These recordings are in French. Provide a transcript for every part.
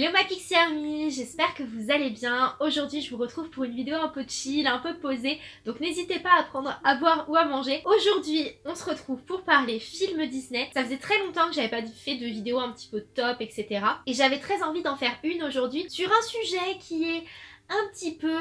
Hello ma Pixie Army, j'espère que vous allez bien. Aujourd'hui je vous retrouve pour une vidéo un peu chill, un peu posée, donc n'hésitez pas à prendre à boire ou à manger. Aujourd'hui on se retrouve pour parler film Disney. Ça faisait très longtemps que j'avais pas fait de vidéo un petit peu top, etc. Et j'avais très envie d'en faire une aujourd'hui sur un sujet qui est un petit peu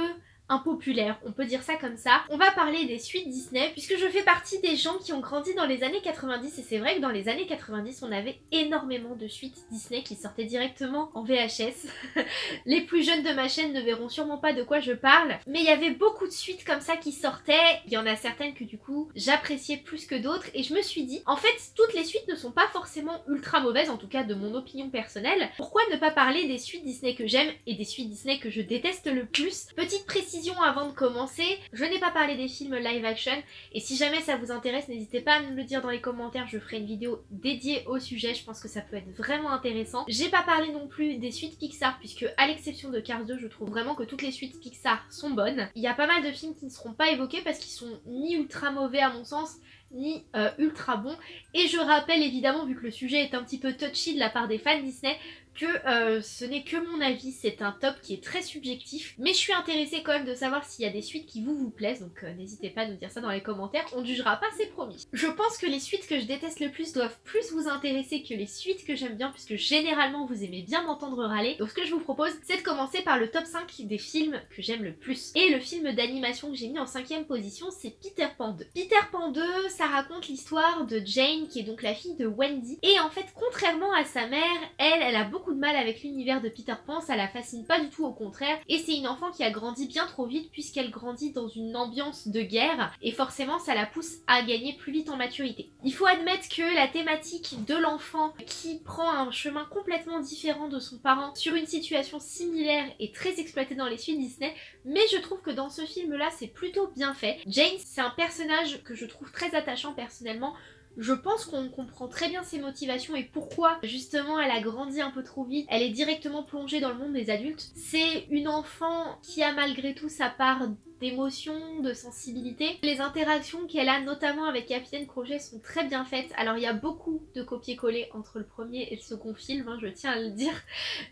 impopulaire, on peut dire ça comme ça. On va parler des suites Disney, puisque je fais partie des gens qui ont grandi dans les années 90, et c'est vrai que dans les années 90, on avait énormément de suites Disney qui sortaient directement en VHS. les plus jeunes de ma chaîne ne verront sûrement pas de quoi je parle, mais il y avait beaucoup de suites comme ça qui sortaient, il y en a certaines que du coup j'appréciais plus que d'autres, et je me suis dit, en fait, toutes les suites ne sont pas forcément ultra mauvaises, en tout cas de mon opinion personnelle. Pourquoi ne pas parler des suites Disney que j'aime et des suites Disney que je déteste le plus? Petite précision avant de commencer, je n'ai pas parlé des films live action et si jamais ça vous intéresse n'hésitez pas à me le dire dans les commentaires, je ferai une vidéo dédiée au sujet, je pense que ça peut être vraiment intéressant. J'ai pas parlé non plus des suites Pixar puisque à l'exception de Cars 2 je trouve vraiment que toutes les suites Pixar sont bonnes. Il y a pas mal de films qui ne seront pas évoqués parce qu'ils sont ni ultra mauvais à mon sens ni euh, ultra bons et je rappelle évidemment vu que le sujet est un petit peu touchy de la part des fans Disney que euh, ce n'est que mon avis, c'est un top qui est très subjectif, mais je suis intéressée quand même de savoir s'il y a des suites qui vous vous plaisent, donc euh, n'hésitez pas à nous dire ça dans les commentaires, on ne jugera pas, c'est promis. Je pense que les suites que je déteste le plus doivent plus vous intéresser que les suites que j'aime bien, puisque généralement vous aimez bien m'entendre râler, donc ce que je vous propose, c'est de commencer par le top 5 des films que j'aime le plus. Et le film d'animation que j'ai mis en cinquième position, c'est Peter Pan 2. Peter Pan 2, ça raconte l'histoire de Jane, qui est donc la fille de Wendy, et en fait, contrairement à sa mère, elle, elle a beaucoup de mal avec l'univers de Peter Pan, ça la fascine pas du tout au contraire, et c'est une enfant qui a grandi bien trop vite puisqu'elle grandit dans une ambiance de guerre, et forcément ça la pousse à gagner plus vite en maturité. Il faut admettre que la thématique de l'enfant qui prend un chemin complètement différent de son parent sur une situation similaire est très exploitée dans les suites Disney, mais je trouve que dans ce film là c'est plutôt bien fait. Jane c'est un personnage que je trouve très attachant personnellement, je pense qu'on comprend très bien ses motivations et pourquoi justement elle a grandi un peu trop vite. Elle est directement plongée dans le monde des adultes. C'est une enfant qui a malgré tout sa part d'émotion, de sensibilité. Les interactions qu'elle a notamment avec Capitaine Crochet sont très bien faites. Alors il y a beaucoup de copier-coller entre le premier et le second film, hein, je tiens à le dire.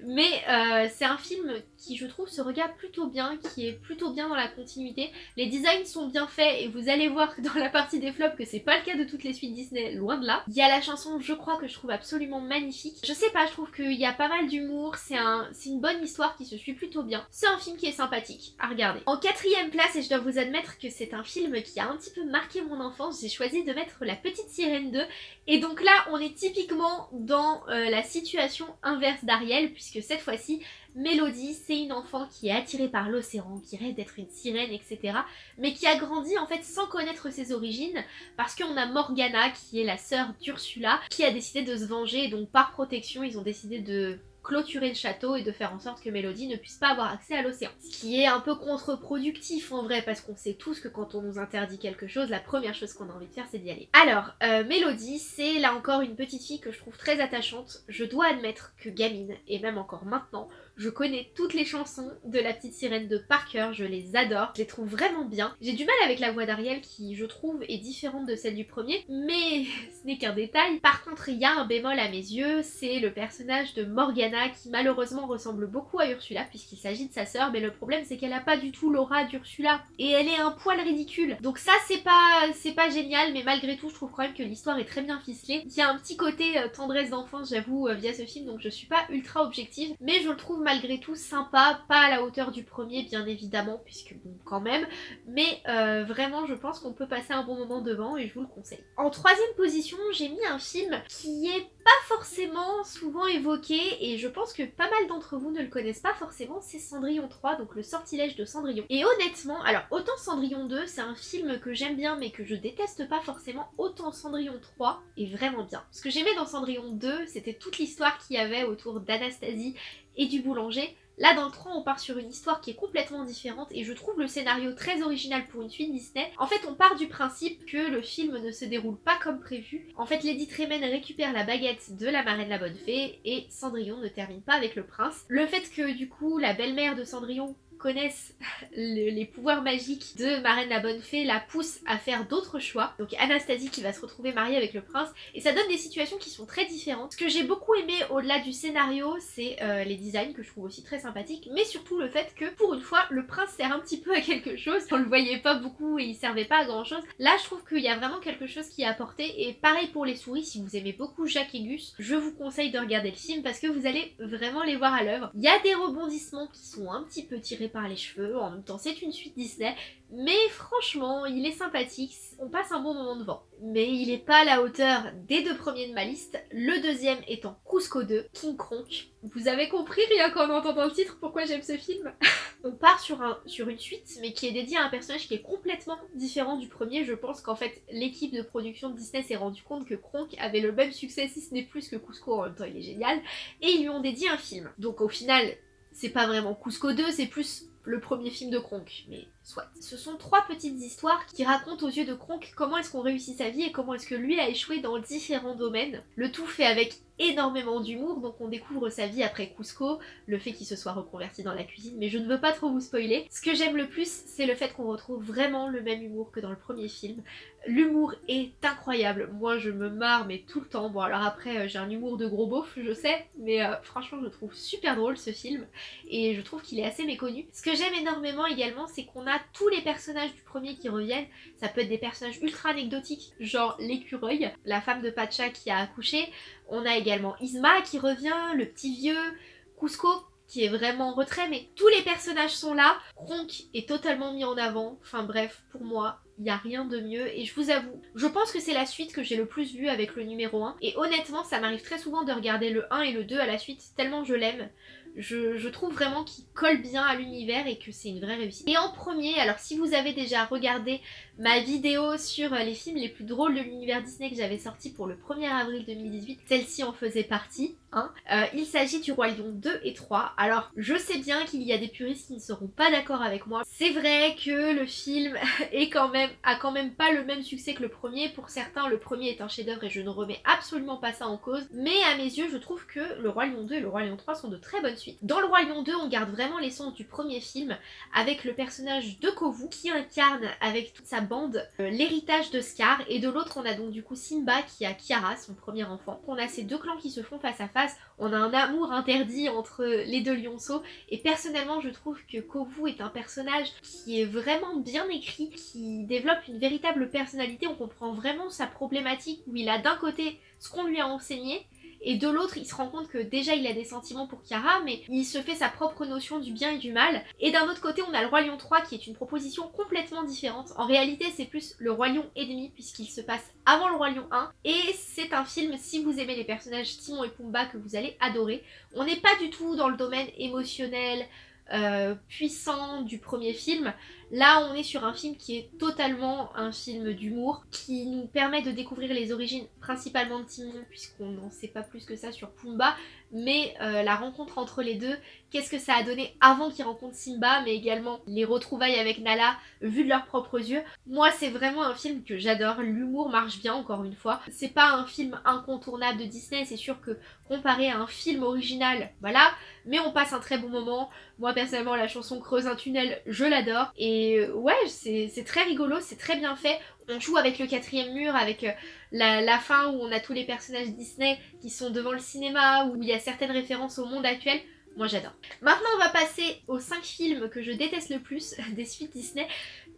Mais euh, c'est un film qui je trouve se regarde plutôt bien, qui est plutôt bien dans la continuité. Les designs sont bien faits et vous allez voir dans la partie des flops que c'est pas le cas de toutes les suites Disney, loin de là. Il y a la chanson je crois que je trouve absolument magnifique. Je sais pas, je trouve qu'il y a pas mal d'humour, c'est un, une bonne histoire qui se suit plutôt bien. C'est un film qui est sympathique à regarder. En quatrième et je dois vous admettre que c'est un film qui a un petit peu marqué mon enfance. J'ai choisi de mettre La Petite Sirène 2 et donc là on est typiquement dans euh, la situation inverse d'Ariel puisque cette fois-ci Mélodie c'est une enfant qui est attirée par l'océan, qui rêve d'être une sirène etc. Mais qui a grandi en fait sans connaître ses origines parce qu'on a Morgana qui est la sœur d'Ursula qui a décidé de se venger donc par protection ils ont décidé de clôturer le château et de faire en sorte que Mélodie ne puisse pas avoir accès à l'océan. Ce qui est un peu contre-productif en vrai parce qu'on sait tous que quand on nous interdit quelque chose, la première chose qu'on a envie de faire c'est d'y aller. Alors, euh, Mélodie, c'est là encore une petite fille que je trouve très attachante. Je dois admettre que gamine, et même encore maintenant, je connais toutes les chansons de La Petite Sirène de Parker, je les adore, je les trouve vraiment bien. J'ai du mal avec la voix d'Ariel qui, je trouve, est différente de celle du premier, mais ce n'est qu'un détail. Par contre, il y a un bémol à mes yeux, c'est le personnage de Morgana qui malheureusement ressemble beaucoup à Ursula puisqu'il s'agit de sa sœur, mais le problème c'est qu'elle a pas du tout l'aura d'Ursula et elle est un poil ridicule. Donc ça c'est pas pas génial, mais malgré tout je trouve quand même que l'histoire est très bien ficelée. Il y a un petit côté euh, tendresse d'enfance j'avoue euh, via ce film, donc je suis pas ultra objective, mais je le trouve malgré tout sympa, pas à la hauteur du premier bien évidemment, puisque bon quand même, mais euh, vraiment je pense qu'on peut passer un bon moment devant et je vous le conseille. En troisième position, j'ai mis un film qui est pas forcément souvent évoqué et je pense que pas mal d'entre vous ne le connaissent pas forcément, c'est Cendrillon 3, donc le sortilège de Cendrillon. Et honnêtement, alors autant Cendrillon 2, c'est un film que j'aime bien mais que je déteste pas forcément, autant Cendrillon 3 est vraiment bien. Ce que j'aimais dans Cendrillon 2, c'était toute l'histoire qu'il y avait autour d'Anastasie et du boulanger. Là dans le 3 on part sur une histoire qui est complètement différente et je trouve le scénario très original pour une suite Disney. En fait on part du principe que le film ne se déroule pas comme prévu. En fait Lady Tremaine récupère la baguette de la marraine la bonne fée et Cendrillon ne termine pas avec le prince. Le fait que du coup la belle-mère de Cendrillon connaissent les pouvoirs magiques de Marraine la Bonne Fée la poussent à faire d'autres choix. Donc Anastasie qui va se retrouver mariée avec le prince et ça donne des situations qui sont très différentes. Ce que j'ai beaucoup aimé au-delà du scénario c'est euh, les designs que je trouve aussi très sympathiques mais surtout le fait que pour une fois le prince sert un petit peu à quelque chose. On le voyait pas beaucoup et il servait pas à grand chose. Là je trouve qu'il y a vraiment quelque chose qui est apporté et pareil pour les souris si vous aimez beaucoup Jacques et Gus je vous conseille de regarder le film parce que vous allez vraiment les voir à l'œuvre. Il y a des rebondissements qui sont un petit peu tirés par les cheveux, en même temps c'est une suite Disney, mais franchement il est sympathique, on passe un bon moment devant. Mais il est pas à la hauteur des deux premiers de ma liste, le deuxième étant Cusco 2, King Kronk. Vous avez compris rien qu'en entendant le titre pourquoi j'aime ce film? On part sur, un, sur une suite mais qui est dédiée à un personnage qui est complètement différent du premier. Je pense qu'en fait l'équipe de production de Disney s'est rendu compte que Kronk avait le même succès si ce n'est plus que Cusco en même temps il est génial et ils lui ont dédié un film. Donc au final c'est pas vraiment Cusco 2, c'est plus le premier film de Kronk, mais soit. Ce sont trois petites histoires qui racontent aux yeux de Kronk comment est-ce qu'on réussit sa vie et comment est-ce que lui a échoué dans différents domaines. Le tout fait avec énormément d'humour, donc on découvre sa vie après Cusco, le fait qu'il se soit reconverti dans la cuisine, mais je ne veux pas trop vous spoiler. Ce que j'aime le plus, c'est le fait qu'on retrouve vraiment le même humour que dans le premier film. L'humour est incroyable, moi je me marre mais tout le temps, bon alors après euh, j'ai un humour de gros beauf, je sais, mais euh, franchement je trouve super drôle ce film, et je trouve qu'il est assez méconnu. Ce que j'aime énormément également, c'est qu'on a tous les personnages du premier qui reviennent, ça peut être des personnages ultra anecdotiques, genre l'écureuil, la femme de Pacha qui a accouché, on a également Isma qui revient, le petit vieux, Cusco qui est vraiment en retrait, mais tous les personnages sont là. Kronk est totalement mis en avant. Enfin bref, pour moi, il n'y a rien de mieux. Et je vous avoue, je pense que c'est la suite que j'ai le plus vue avec le numéro 1. Et honnêtement, ça m'arrive très souvent de regarder le 1 et le 2 à la suite, tellement je l'aime. Je, trouve vraiment qu'il colle bien à l'univers et que c'est une vraie réussite. Et en premier, alors si vous avez déjà regardé ma vidéo sur les films les plus drôles de l'univers Disney que j'avais sorti pour le 1er avril 2018, celle-ci en faisait partie. Hein. Euh, il s'agit du Roi Lion 2 et 3. Alors je sais bien qu'il y a des puristes qui ne seront pas d'accord avec moi. C'est vrai que le film est quand même, a quand même pas le même succès que le premier. Pour certains, le premier est un chef-d'œuvre et je ne remets absolument pas ça en cause. Mais à mes yeux, je trouve que le Roi Lion 2 et le Roi Lion 3 sont de très bonnes suites. Dans le Lion 2, on garde vraiment l'essence du premier film avec le personnage de Kovu qui incarne avec toute sa bande euh, l'héritage de Scar. Et de l'autre, on a donc du coup Simba qui a Kiara, son premier enfant. On a ces deux clans qui se font face à face on a un amour interdit entre les deux lionceaux et personnellement je trouve que Kovu est un personnage qui est vraiment bien écrit, qui développe une véritable personnalité, on comprend vraiment sa problématique où il a d'un côté ce qu'on lui a enseigné et de l'autre il se rend compte que déjà il a des sentiments pour Kiara mais il se fait sa propre notion du bien et du mal. Et d'un autre côté on a le Roi Lion 3 qui est une proposition complètement différente. En réalité c'est plus le Roi Lion et demi puisqu'il se passe avant le Roi Lion 1 et c'est un film si vous aimez les personnages Timon et Pumba que vous allez adorer. On n'est pas du tout dans le domaine émotionnel euh, puissant du premier film. Là, on est sur un film qui est totalement un film d'humour, qui nous permet de découvrir les origines principalement de Timon, puisqu'on n'en sait pas plus que ça sur Pumba, mais euh, la rencontre entre les deux, qu'est-ce que ça a donné avant qu'ils rencontrent Simba, mais également les retrouvailles avec Nala, vues de leurs propres yeux. Moi, c'est vraiment un film que j'adore, l'humour marche bien, encore une fois. C'est pas un film incontournable de Disney, c'est sûr que comparé à un film original, voilà, mais on passe un très bon moment. Moi, personnellement, la chanson Creuse un tunnel, je l'adore, et euh, ouais, c'est très rigolo, c'est très bien fait on joue avec le quatrième mur, avec euh, la, fin où on a tous les personnages Disney qui sont devant le cinéma, où il y a certaines références au monde actuel. Moi j'adore. Maintenant on va passer aux 5 films que je déteste le plus des suites Disney.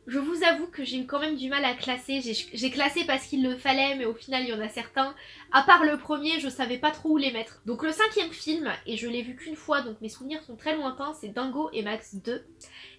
Je vous avoue que j'ai quand même du mal à classer. J'ai classé parce qu'il le fallait, mais au final il y en a certains. À part le premier, je savais pas trop où les mettre. Donc le cinquième film, et je l'ai vu qu'une fois, donc mes souvenirs sont très lointains, c'est Dingo et Max 2.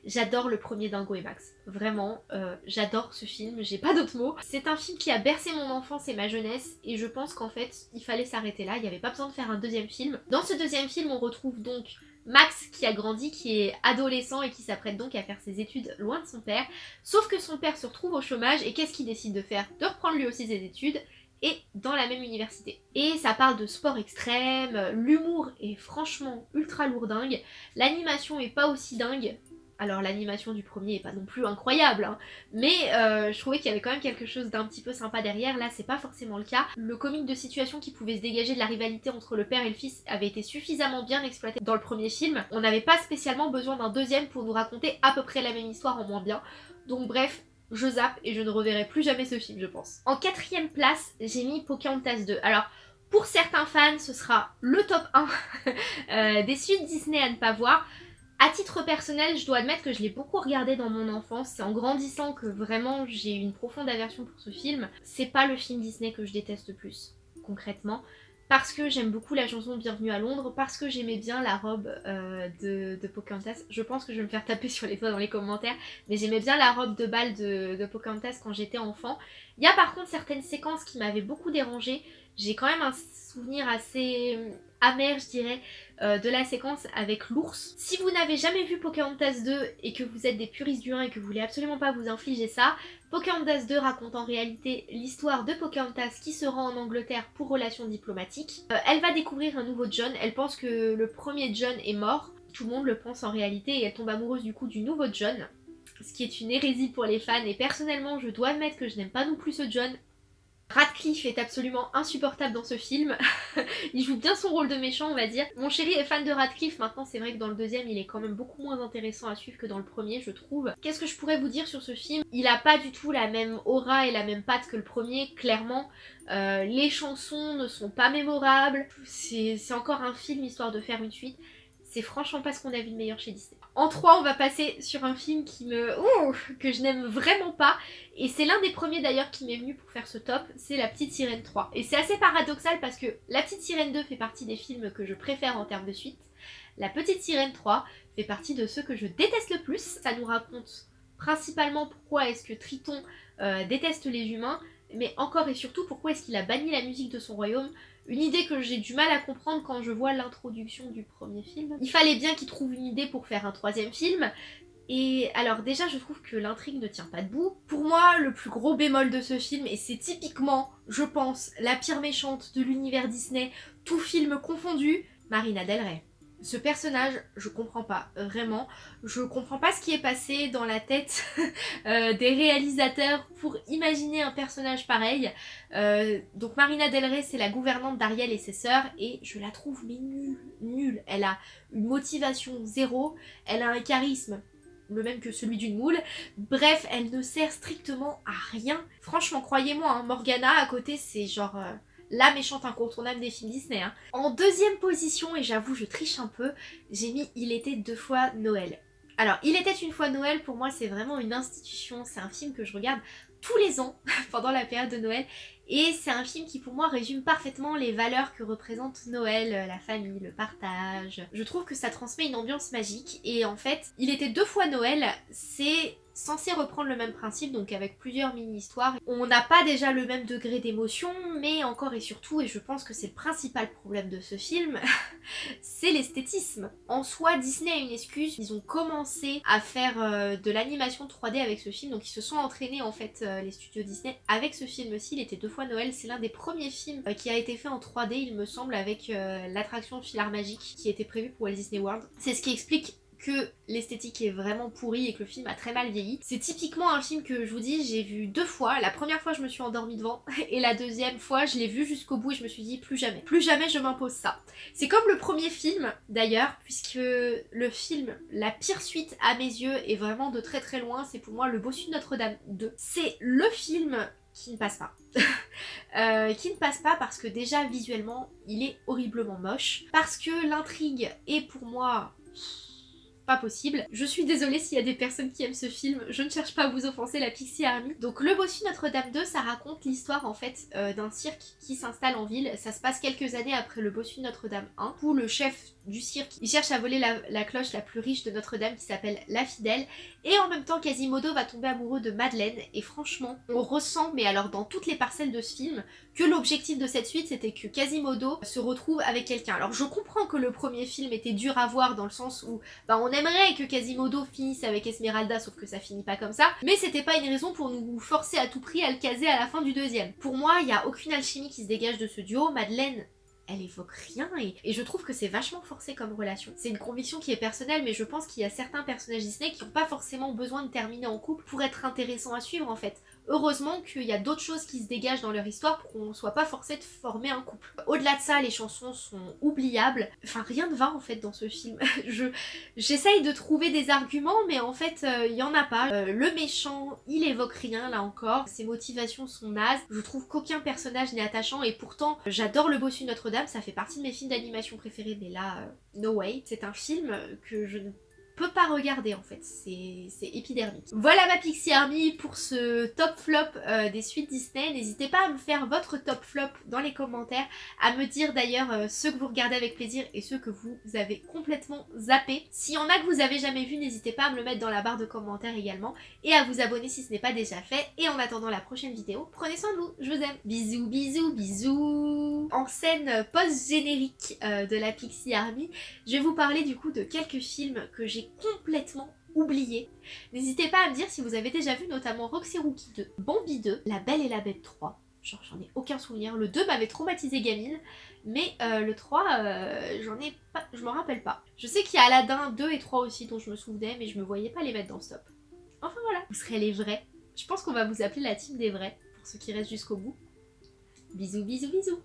J'adore le premier Dingo et Max. Vraiment, euh, j'adore ce film, j'ai pas d'autres mots. C'est un film qui a bercé mon enfance et ma jeunesse, et je pense qu'en fait, il fallait s'arrêter là, il n'y avait pas besoin de faire un deuxième film. Dans ce deuxième film, on retrouve donc Max qui a grandi, qui est adolescent et qui s'apprête donc à faire ses études loin de son père. Sauf que son père se retrouve au chômage et qu'est-ce qu'il décide de faire? De reprendre lui aussi ses études et dans la même université. Et ça parle de sport extrême, l'humour est franchement ultra lourdingue, l'animation est pas aussi dingue, Alors l'animation du premier est pas non plus incroyable, hein, mais euh, je trouvais qu'il y avait quand même quelque chose d'un petit peu sympa derrière, là c'est pas forcément le cas. Le comique de situation qui pouvait se dégager de la rivalité entre le père et le fils avait été suffisamment bien exploité dans le premier film. On n'avait pas spécialement besoin d'un deuxième pour nous raconter à peu près la même histoire en moins bien. Donc bref, je zappe et je ne reverrai plus jamais ce film je pense. En quatrième place, j'ai mis Pocahontas 2. Alors pour certains fans, ce sera le top 1 euh, des suites Disney à ne pas voir. À titre personnel, je dois admettre que je l'ai beaucoup regardé dans mon enfance. C'est en grandissant que vraiment j'ai eu une profonde aversion pour ce film. C'est pas le film Disney que je déteste le plus, concrètement. Parce que j'aime beaucoup la chanson Bienvenue à Londres, parce que j'aimais bien la robe euh, de, Pocahontas. Je pense que je vais me faire taper sur les doigts dans les commentaires, mais j'aimais bien la robe de bal de, de Pocahontas quand j'étais enfant. Il y a par contre certaines séquences qui m'avaient beaucoup dérangée. J'ai quand même un souvenir assez amer, je dirais, euh, de la séquence avec l'ours. Si vous n'avez jamais vu Pocahontas 2 et que vous êtes des puristes du 1 et que vous voulez absolument pas vous infliger ça, Pocahontas 2 raconte en réalité l'histoire de Pocahontas qui se rend en Angleterre pour relations diplomatiques. Euh, elle va découvrir un nouveau John, elle pense que le premier John est mort, tout le monde le pense en réalité et elle tombe amoureuse du coup du nouveau John ce qui est une hérésie pour les fans et personnellement je dois admettre que je n'aime pas non plus ce John Radcliffe est absolument insupportable dans ce film. il joue bien son rôle de méchant, on va dire. Mon chéri est fan de Radcliffe, maintenant c'est vrai que dans le deuxième, il est quand même beaucoup moins intéressant à suivre que dans le premier, je trouve. Qu'est-ce que je pourrais vous dire sur ce film? Il a pas du tout la même aura et la même patte que le premier, clairement. Euh, les chansons ne sont pas mémorables. C'est encore un film histoire de faire une suite. C'est franchement pas ce qu'on a vu de meilleur chez Disney. En 3, on va passer sur un film qui me... Ouh, que je n'aime vraiment pas. Et c'est l'un des premiers d'ailleurs qui m'est venu pour faire ce top, c'est La Petite Sirène 3. Et c'est assez paradoxal parce que La Petite Sirène 2 fait partie des films que je préfère en termes de suite. La Petite Sirène 3 fait partie de ceux que je déteste le plus. Ça nous raconte principalement pourquoi est-ce que Triton euh, déteste les humains, mais encore et surtout pourquoi est-ce qu'il a banni la musique de son royaume? Une idée que j'ai du mal à comprendre quand je vois l'introduction du premier film. Il fallait bien qu'il trouve une idée pour faire un troisième film, et alors déjà je trouve que l'intrigue ne tient pas debout. Pour moi le plus gros bémol de ce film, et c'est typiquement, je pense, la pire méchante de l'univers Disney, tout film confondu, Marina Del Rey. Ce personnage, je comprends pas, vraiment. Je comprends pas ce qui est passé dans la tête euh, des réalisateurs pour imaginer un personnage pareil. Euh, donc Marina Del Rey, c'est la gouvernante d'Ariel et ses sœurs, et je la trouve nulle, nulle. Elle a une motivation zéro, elle a un charisme le même que celui d'une moule. Bref, elle ne sert strictement à rien. Franchement, croyez-moi, hein, Morgana à côté, c'est genre... Euh, la méchante incontournable des films Disney. Hein. En deuxième position, et j'avoue je triche un peu, j'ai mis Il était deux fois Noël. Alors, Il était une fois Noël, pour moi c'est vraiment une institution, c'est un film que je regarde tous les ans pendant la période de Noël et c'est un film qui pour moi résume parfaitement les valeurs que représente Noël, euh, la famille, le partage. Je trouve que ça transmet une ambiance magique et en fait, Il était deux fois Noël, c'est censé reprendre le même principe, donc avec plusieurs mini-histoires. On n'a pas déjà le même degré d'émotion, mais encore et surtout, et je pense que c'est le principal problème de ce film, c'est l'esthétisme. En soi, Disney a une excuse, ils ont commencé à faire euh, de l'animation 3D avec ce film, donc ils se sont entraînés en fait, euh, les studios Disney, avec ce film-ci, il était deux fois Noël, c'est l'un des premiers films euh, qui a été fait en 3D, il me semble, avec l'attraction Filar Magique qui était prévue pour Walt Disney World. C'est ce qui explique que l'esthétique est vraiment pourrie et que le film a très mal vieilli. C'est typiquement un film que je vous dis, j'ai vu deux fois. La première fois je me suis endormie devant et la deuxième fois je l'ai vu jusqu'au bout et je me suis dit plus jamais. Plus jamais je m'impose ça. C'est comme le premier film d'ailleurs puisque le film, la pire suite à mes yeux est vraiment de très très loin, c'est pour moi Le Bossu de Notre-Dame 2. C'est le film qui ne passe pas. Euh, qui ne passe pas parce que déjà visuellement il est horriblement moche. Parce que l'intrigue est pour moi pas possible. Je suis désolée s'il y a des personnes qui aiment ce film, je ne cherche pas à vous offenser la Pixie Army. Donc le bossu Notre-Dame 2, ça raconte l'histoire en fait euh, d'un cirque qui s'installe en ville. Ça se passe quelques années après le bossu Notre-Dame 1, où le chef du cirque, il cherche à voler la, cloche la plus riche de Notre-Dame qui s'appelle La Fidèle. Et en même temps, Quasimodo va tomber amoureux de Madeleine. Et franchement, on ressent, mais alors dans toutes les parcelles de ce film, que l'objectif de cette suite, c'était que Quasimodo se retrouve avec quelqu'un. Alors je comprends que le premier film était dur à voir dans le sens où bah, on aimerait que Quasimodo finisse avec Esmeralda, sauf que ça finit pas comme ça. Mais c'était pas une raison pour nous forcer à tout prix à le caser à la fin du deuxième. Pour moi, il y a aucune alchimie qui se dégage de ce duo. Madeleine elle évoque rien et, et je trouve que c'est vachement forcé comme relation. C'est une conviction qui est personnelle mais je pense qu'il y a certains personnages Disney qui n'ont pas forcément besoin de terminer en couple pour être intéressant à suivre en fait. Heureusement qu'il y a d'autres choses qui se dégagent dans leur histoire pour qu'on soit pas forcé de former un couple. Au-delà de ça, les chansons sont oubliables. Enfin, rien ne va en fait dans ce film. je J'essaye de trouver des arguments, mais en fait, il euh, y en a pas. Euh, le méchant, il évoque rien là encore. Ses motivations sont nazes. Je trouve qu'aucun personnage n'est attachant et pourtant, j'adore Le Bossu Notre-Dame. Ça fait partie de mes films d'animation préférés, mais là, euh, no way. C'est un film que je ne pas regarder en fait, c'est épidermique. Voilà ma Pixie Army pour ce top flop euh, des suites Disney. N'hésitez pas à me faire votre top flop dans les commentaires, à me dire d'ailleurs euh, ceux que vous regardez avec plaisir et ceux que vous avez complètement zappé. S'il y en a que vous avez jamais vu, n'hésitez pas à me le mettre dans la barre de commentaires également et à vous abonner si ce n'est pas déjà fait. Et en attendant la prochaine vidéo, prenez soin de vous, je vous aime. Bisous, bisous, bisous En scène post-générique euh, de la Pixie Army, je vais vous parler du coup de quelques films que complètement oublié. N'hésitez pas à me dire si vous avez déjà vu notamment Roxy Rookie 2, Bambi 2, La Belle et la Bête 3. Genre j'en ai aucun souvenir. Le 2 m'avait traumatisé gamine, mais euh, le 3, euh, j'en ai pas, je m'en rappelle pas. Je sais qu'il y a Aladdin 2 et 3 aussi dont je me souvenais, mais je me voyais pas les mettre dans le stop. Enfin voilà, vous serez les vrais. Je pense qu'on va vous appeler la team des vrais, pour ceux qui restent jusqu'au bout. Bisous, bisous, bisous